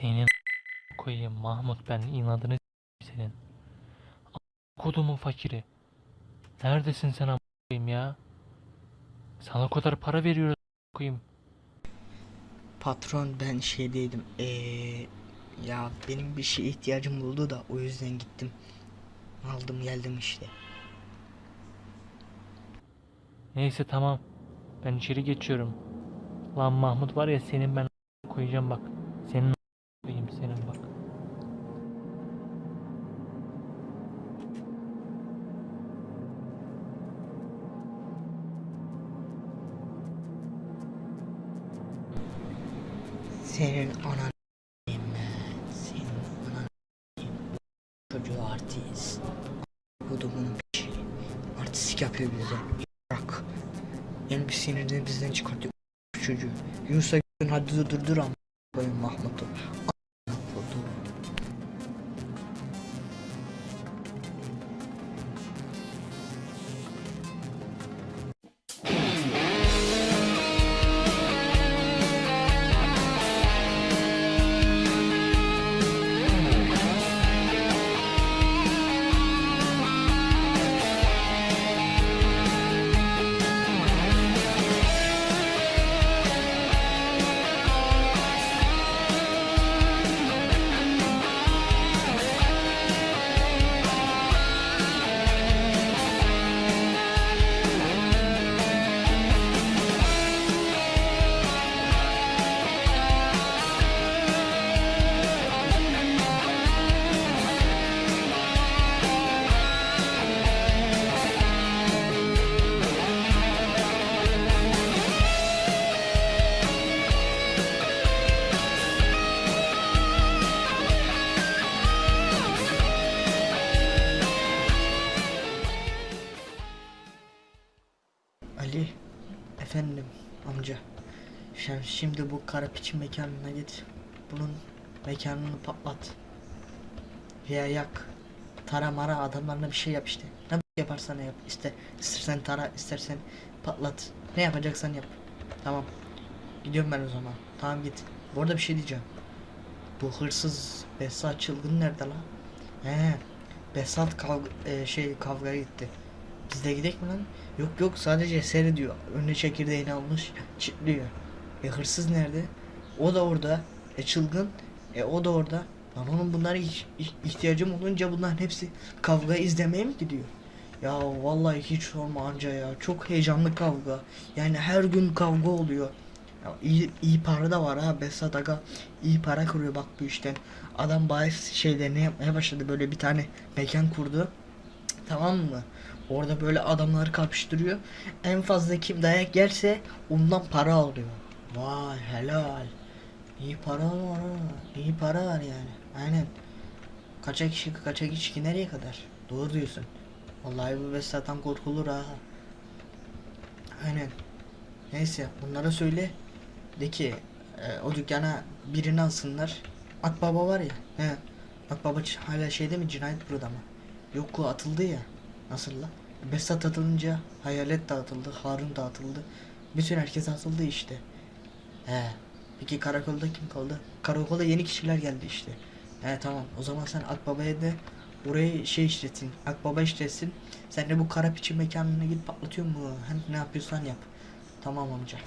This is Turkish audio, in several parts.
Senin koyayım Mahmut ben inadını senin. Kodumun fakiri. Neredesin sen koyayım ya? Sana o kadar para veriyoruz koyayım. Patron ben şeydeydim. Eee ya benim bir şeye ihtiyacım oldu da o yüzden gittim. Aldım geldim işte. Neyse tamam. Ben içeri geçiyorum. Lan Mahmut var ya senin ben koyacağım bak. Senin a- koyayım senin bak. Senin anan. Senin anan çocuğu artist. Kudumun piçi. Artistik yapıyor bize. Bırak. Yani bir sinirini bizden çıkartıyor. Çocuğu. Yunus'a gün hadi durdur ama koyun Mahmut'u. Sen şimdi bu kara piçin mekanına git. Bunun mekanını patlat. Veya yak. Tara mara adamlarına bir şey yap işte. Ne yaparsan yap. İste, istersen tara istersen patlat. Ne yapacaksan yap. Tamam. Gidiyorum ben o zaman. Tamam git. Bu arada bir şey diyeceğim. Bu hırsız Behzat çılgın nerede lan? He. Behzat kavga, e, şey kavgaya gitti. Biz de gidelim mi lan? Yok yok sadece seyrediyor. Önüne çekirdeğini almış çitliyor. E hırsız nerede? O da orada. E çılgın. E o da orada. Lan onun bunlara ihtiyacım olunca bunların hepsi kavga izlemeye mi gidiyor? Ya vallahi hiç sorma anca ya. Çok heyecanlı kavga. Yani her gün kavga oluyor. Ya iyi, iyi para da var ha. Besat Aga iyi para kuruyor bak bu işten. Adam bahis şeylerini yapmaya başladı. Böyle bir tane mekan kurdu. Tamam mı? Orada böyle adamları kapıştırıyor. En fazla kim dayak yerse ondan para alıyor. Vay helal. İyi para var ha. İyi para var yani. Aynen. Kaçak kişi kaçak içki nereye kadar? Doğru diyorsun. Vallahi bu Vesat'tan korkulur ha. Aynen. Neyse bunlara söyle. De ki e, o dükkana birini alsınlar. Akbaba var ya. He. Akbaba hala şeyde mi cinayet burada mı? Yok o atıldı ya. Nasıl la? Besat atılınca Hayalet dağıtıldı, Harun dağıtıldı. Bütün herkes atıldı işte. He. Peki karakolda kim kaldı? Karakolda yeni kişiler geldi işte. He tamam. O zaman sen Akbaba'ya da orayı şey işletin. Akbaba işletsin. Sen de bu kara piçi mekanına git patlatıyor mu? Hem ne yapıyorsan yap. Tamam amca.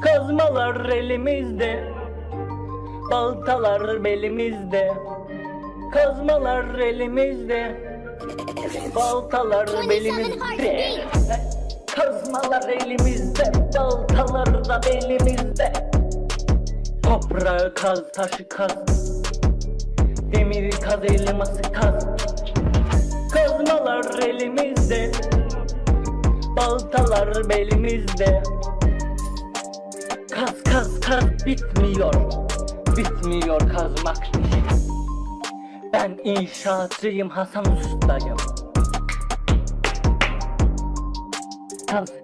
Kazmalar elimizde Baltalar belimizde. Kazmalar elimizde Baltalar belimizde. Kazmalar elimizde Baltalar da belimizde. Toprağı kaz taşı kaz. Demiri kaz elması kaz. Kazmalar elimizde Baltalar belimizde Kaz kaz kaz bitmiyor. Bitmiyor kazmak. İşi Ben inşaatçıyım Hasan ustayım. Kaz